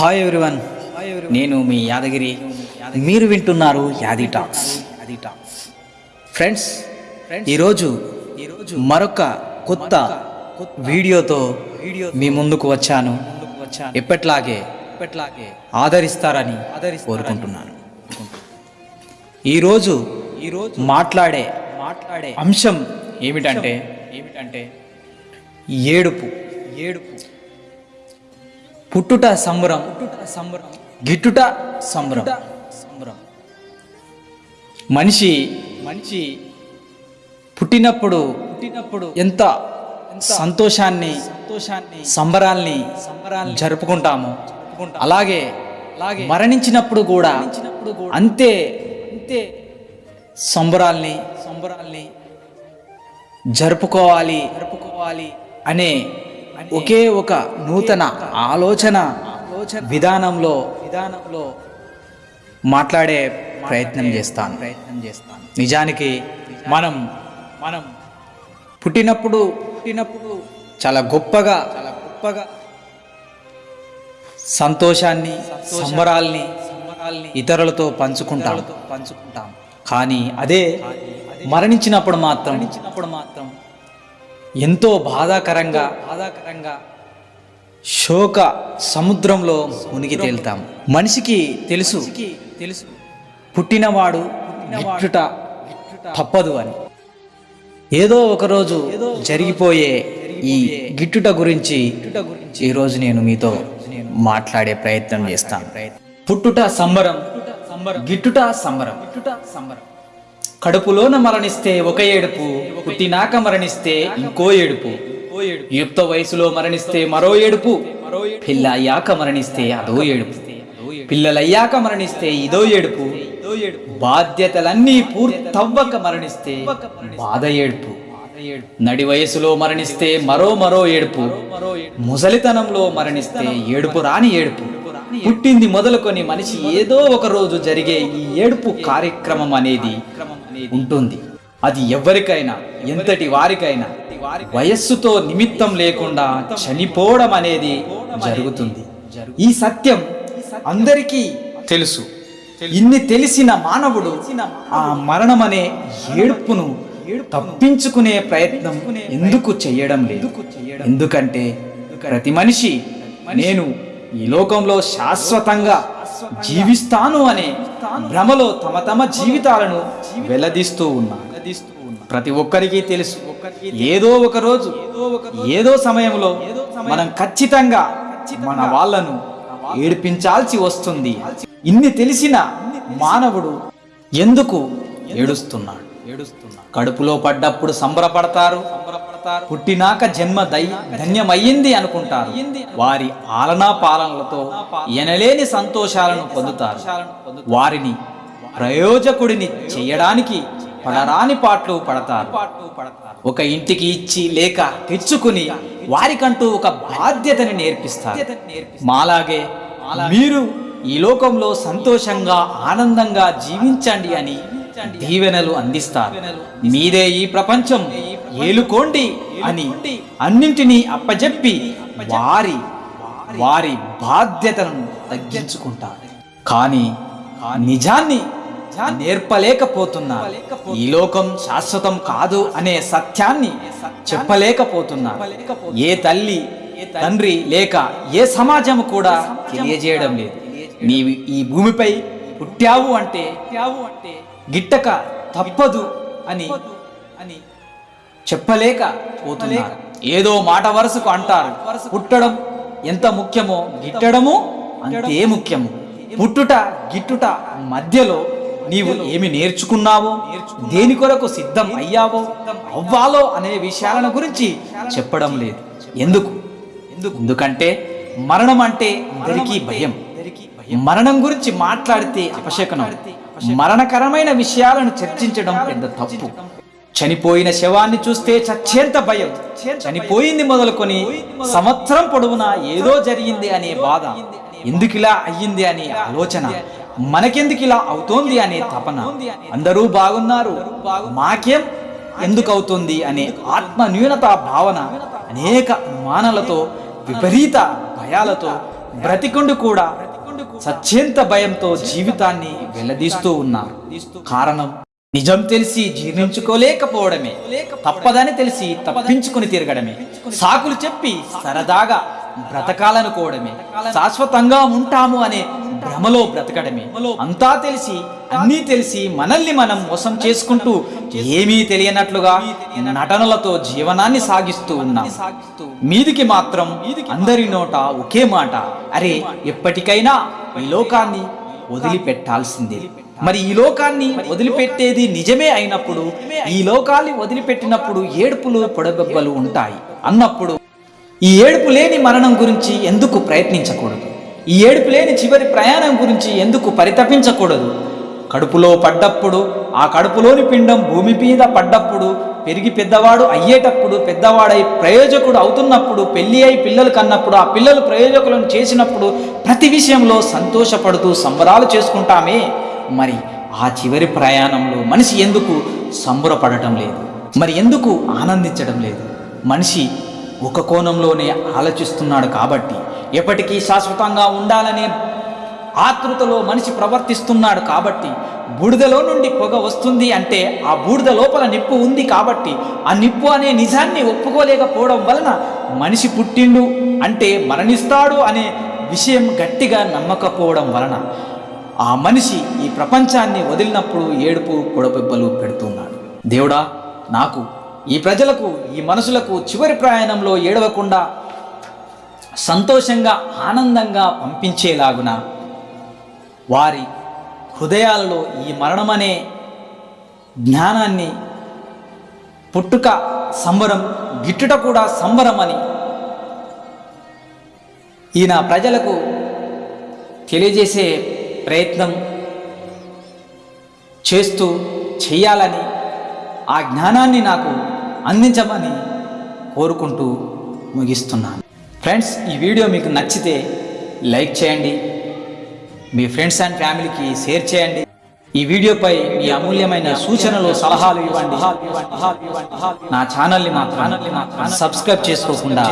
Hi everyone నేను మీ యాదగిరి. మీరు వింటున్నారు యాది టాక్స్. ఫ్రెండ్స్ ఈరోజు ఈరోజు మరొక కొత్త వీడియోతో వీడియో మీ ముందుకు వచ్చాను. ఎప్పట్లాగే ఎప్పట్లాగే ఆదరిస్తారని కోరుకుంటున్నాను. ఈరోజు ఈరోజు మాట్లాడే మాట్లాడే అంశం ఏమిటంటే ఏమిటంటే ఏడుపు ఏడుపు. పుట్టుట సంబరం. సంబరం గిట్టుట సంబరం. సంబరం మనిషి మనిషి పుట్టినప్పుడు పుట్టినప్పుడు ఎంత సంతోషాన్ని సంతోషాన్ని సంబరాల్ని సంబరాల్ని జరుపుకుంటాము. అలాగే అలాగే మరణించినప్పుడు కూడా అంతే అంతే సంబరాల్ని సంబరాల్ని జరుపుకోవాలి జరుపుకోవాలి అనే ఒకే ఒక నూతన ఆలోచన విధానంలో విధానంలో మాట్లాడే ప్రయత్నం చేస్తాను. ప్రయత్నం చేస్తాను నిజానికి మనం మనం పుట్టినప్పుడు పుట్టినప్పుడు చాలా గొప్పగా చాలా గొప్పగా సంతోషాన్ని సంబరాల్ని ఇతరులతో పంచుకుంటాం. పంచుకుంటాం. కానీ అదే మరణించినప్పుడు మాత్రం మరణించినప్పుడు మాత్రం ఎంతో బాధాకరంగా బాధాకరంగా శోక సముద్రంలో మునిగి తేలుతాం మనిషికి తెలుసు. తెలుసు. పుట్టినవాడు గిట్టుట తప్పదు అని. ఏదో ఒకరోజు జరిగిపోయే ఈ గిట్టుట గురించి ఈరోజు నేను మీతో మాట్లాడే ప్రయత్నం చేస్తాను. పుట్టుట సంబరం. గిట్టుట సంబరం. గిట్టుట సంబరం. కడుపులోన మరణిస్తే ఒక ఏడుపు పుట్టినాక మరణిస్తే ఇంకో ఏడుపు. యుక్త వయసులో మరణిస్తే మరో ఏడుపు పిల్ల అయ్యాక మరణిస్తే అదో ఏడుపు. పిల్లలయ్యాక మరణిస్తే ఇదో ఏడుపు. బాధ్యతలన్నీ పూర్తవ్వక మరణిస్తే బాధ ఏడుపు. నడి వయసులో మరణిస్తే మరో మరో ఏడుపు. ముసలితనంలో మరణిస్తే ఏడుపు రాని ఏడుపు. పుట్టింది మొదలుకొని మనిషి ఏదో ఒక రోజు జరిగే ఈ ఏడుపు కార్యక్రమం అనేది ఉంటుంది. అది ఎవరికైనా ఎంతటి వారికైనా వయస్సుతో నిమిత్తం లేకుండా చనిపోవడం అనేది జరుగుతుంది. ఈ సత్యం అందరికీ తెలుసు. ఇన్ని తెలిసిన మానవుడు ఆ మరణం అనే ఏడుపును తప్పించుకునే ప్రయత్నం ఎందుకు చేయడం లేదు? ఎందుకంటే ప్రతి మనిషి నేను ఈ లోకంలో శాశ్వతంగా జీవిస్తాను అనే భ్రమలో తమ తమ జీవితాలను వెల్లదీస్తూ ఉన్నారు ప్రతి ఒక్కరికి తెలుసు. ఏదో ఒక రోజు ఏదో సమయంలో మనం ఖచ్చితంగా మన వాళ్ళను ఏడిపించాల్సి వస్తుంది. ఇన్ని తెలిసిన మానవుడు ఎందుకు ఏడుస్తున్నాడు? ఏడుస్తున్నాడు? కడుపులో పడ్డప్పుడు సంబరపడతారు. పుట్టినాక జన్మ దై ధన్యమయ్యింది అనుకుంటారు. వారి ఆలనా పాలనలతో ఎనలేని సంతోషాలను పొందుతారు. వారిని ప్రయోజకుడిని చేయడానికి పడరాని పాటలు పడతారు. ఒక ఇంటికి ఇచ్చి లేక తెచ్చుకుని వారికంటూ ఒక బాధ్యతని నేర్పిస్తారు. మాలాగే మీరు ఈ లోకంలో సంతోషంగా ఆనందంగా జీవించండి అని దీవెనలు అందిస్తారు. మీదే ఈ ప్రపంచం. ఏలుకోండి అని అన్నింటినీ అప్పజెప్పి వారి వారి బాధ్యతలను తగ్గించుకుంటారు. కానీ నిజాన్ని నేర్పలేకపోతున్నారు. ఈ లోకం శాశ్వతం కాదు అనే సత్యాన్ని చెప్పలేకపోతున్నారు. ఏ తల్లి తండ్రి లేక ఏ సమాజం కూడా తెలియజేయడం లేదు. నీవు ఈ భూమిపై పుట్టావు అంటే అంటే గిట్టక తప్పదు అని అని చెప్పలేక పోతున్నారు. ఏదో మాట వరుసకు అంటారు. పుట్టడం ఎంత ముఖ్యమో గిట్టడము అంతే ముఖ్యము. పుట్టుట గిట్టుట మధ్యలో నీవు ఏమి నేర్చుకున్నావో దేని కొరకు సిద్ధం అయ్యావో అవ్వాలో అనే విషయాలను గురించి చెప్పడం లేదు. ఎందుకు? ఎందుకంటే మరణం అంటే అందరికీ భయం. మరణం గురించి మాట్లాడితే అపశకనం. మరణకరమైన విషయాలను చర్చించడం పెద్ద తప్పు. చనిపోయిన శవాన్ని చూస్తే చచ్చేంత భయం. చనిపోయింది మొదలుకొని సంవత్సరం పొడవునా ఏదో జరిగింది అనే బాధ. ఎందుకిలా అయ్యింది అనే ఆలోచన. మనకెందుకు ఇలా అవుతోంది అనే తపన. అందరూ బాగున్నారు. మాకేం ఎందుకు అవుతుంది అనే ఆత్మ న్యూనత భావన అనేక అనుమానాలతో విపరీత భయాలతో బ్రతికుండు కూడా సత్యంత భయంతో జీవితాన్ని వెల్లదీస్తూ ఉన్నారు. కారణం నిజం తెలిసి జీర్ణించుకోలేకపోవడమే. తప్పదని తెలిసి తప్పించుకుని తిరగడమే. సాకులు చెప్పి సరదాగా బ్రతకాలనుకోవడమే. శాశ్వతంగా ఉంటాము అనే భ్రమలో బ్రతకడమే. అంతా తెలిసి అన్నీ తెలిసి మనల్ని మనం మోసం చేసుకుంటూ ఏమీ తెలియనట్లుగా నటనలతో జీవనాన్ని సాగిస్తూ ఉన్నాం. మీదికి మాత్రం అందరి నోట ఒకే మాట. అరే ఎప్పటికైనా ఈ లోకాన్ని వదిలిపెట్టాల్సిందే. మరి ఈ లోకాన్ని వదిలిపెట్టేది నిజమే అయినప్పుడు ఈ లోకాన్ని వదిలిపెట్టినప్పుడు ఏడుపులు పొడగబ్బలు ఉంటాయి. అన్నప్పుడు ఈ ఏడుపు లేని మరణం గురించి ఎందుకు ప్రయత్నించకూడదు? ఈ ఏడుపు లేని చివరి ప్రయాణం గురించి ఎందుకు పరితపించకూడదు? కడుపులో పడ్డప్పుడు ఆ కడుపులోని పిండం భూమి మీద పడ్డప్పుడు పెరిగి పెద్దవాడు అయ్యేటప్పుడు పెద్దవాడై ప్రయోజకుడు అవుతున్నప్పుడు పెళ్ళి అయి పిల్లలు కన్నప్పుడు ఆ పిల్లలు ప్రయోజకులను చేసినప్పుడు ప్రతి విషయంలో సంతోషపడుతూ సంబరాలు చేసుకుంటామే. మరి ఆ చివరి ప్రయాణంలో మనిషి ఎందుకు సంబరపడటం లేదు? మరి ఎందుకు ఆనందించడం లేదు? మనిషి ఒక కోణంలోనే ఆలోచిస్తున్నాడు కాబట్టి ఎప్పటికీ శాశ్వతంగా ఉండాలనే ఆతృతలో మనిషి ప్రవర్తిస్తున్నాడు కాబట్టి బూడిదలో నుండి పొగ వస్తుంది అంటే ఆ బూడిద లోపల నిప్పు ఉంది కాబట్టి ఆ నిప్పు అనే నిజాన్ని ఒప్పుకోలేకపోవడం వలన మనిషి పుట్టిండు అంటే మరణిస్తాడు అనే విషయం గట్టిగా నమ్మకపోవడం వలన ఆ మనిషి ఈ ప్రపంచాన్ని వదిలినప్పుడు ఏడుపు కొడపెబ్బలు పెడుతున్నాడు. దేవుడా నాకు ఈ ప్రజలకు ఈ మనసులకు చివరి ప్రయాణంలో ఏడవకుండా సంతోషంగా ఆనందంగా పంపించేలాగున వారి హృదయాలలో ఈ మరణమనే జ్ఞానాన్ని పుట్టుక సంబరం గిట్టుట కూడా సంబరమని ఈయన ప్రజలకు తెలియజేసే ప్రయత్నం చేస్తూ చేయాలని ఆ జ్ఞానాన్ని నాకు అందించమని కోరుకుంటూ ముగిస్తున్నాను. ఫ్రెండ్స్ ఈ వీడియో మీకు నచ్చితే లైక్ చేయండి. మీ ఫ్రెండ్స్ అండ్ ఫ్యామిలీకి షేర్ చేయండి. ఈ వీడియోపై మీ అమూల్యమైన సూచనలు సలహాలు ఇవ్వండి. నా ఛానల్ని మాత్రం సబ్స్క్రైబ్ చేసుకోకుండా